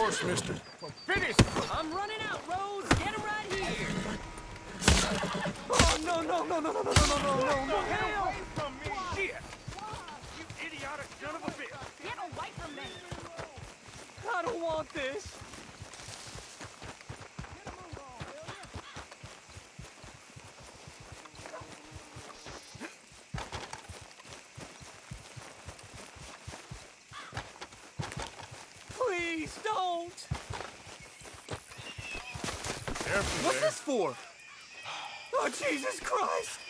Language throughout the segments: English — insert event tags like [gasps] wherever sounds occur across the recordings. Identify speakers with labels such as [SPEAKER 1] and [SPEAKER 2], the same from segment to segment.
[SPEAKER 1] course, mister.
[SPEAKER 2] Finish!
[SPEAKER 3] I'm running out, Rose. Get him right here.
[SPEAKER 2] Oh, no, no, no, no, no, no, no, no, no, no, no,
[SPEAKER 4] Get away from me! Shit! You idiotic son of a bitch!
[SPEAKER 3] Get away from me.
[SPEAKER 2] I don't want this. Please don't.
[SPEAKER 1] Careful
[SPEAKER 2] What's
[SPEAKER 1] there.
[SPEAKER 2] this for? Oh, Jesus Christ!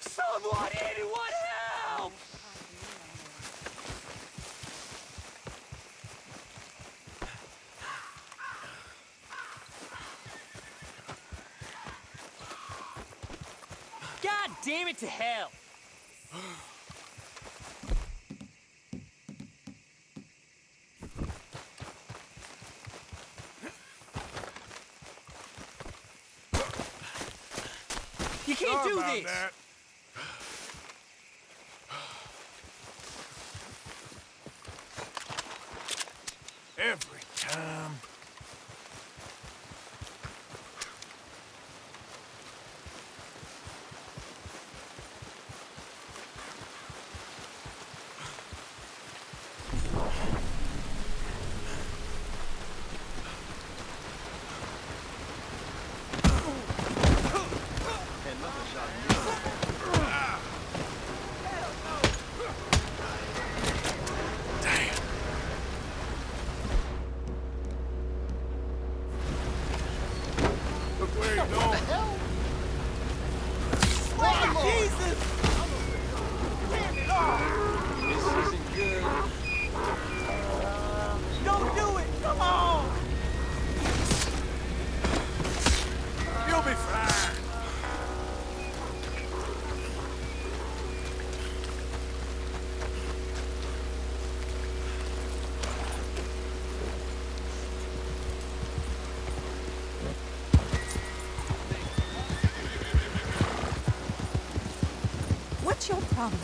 [SPEAKER 2] Someone, anyone help!
[SPEAKER 3] God damn it to hell. [gasps] You can't do this.
[SPEAKER 1] that. Every
[SPEAKER 5] it.
[SPEAKER 2] What's your problem?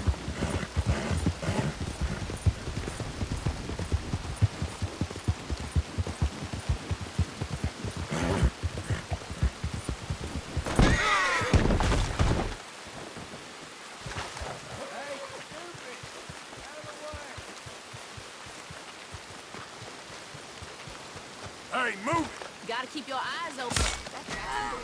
[SPEAKER 2] Hey, move!
[SPEAKER 1] Gotta keep your
[SPEAKER 6] eyes open. Ah.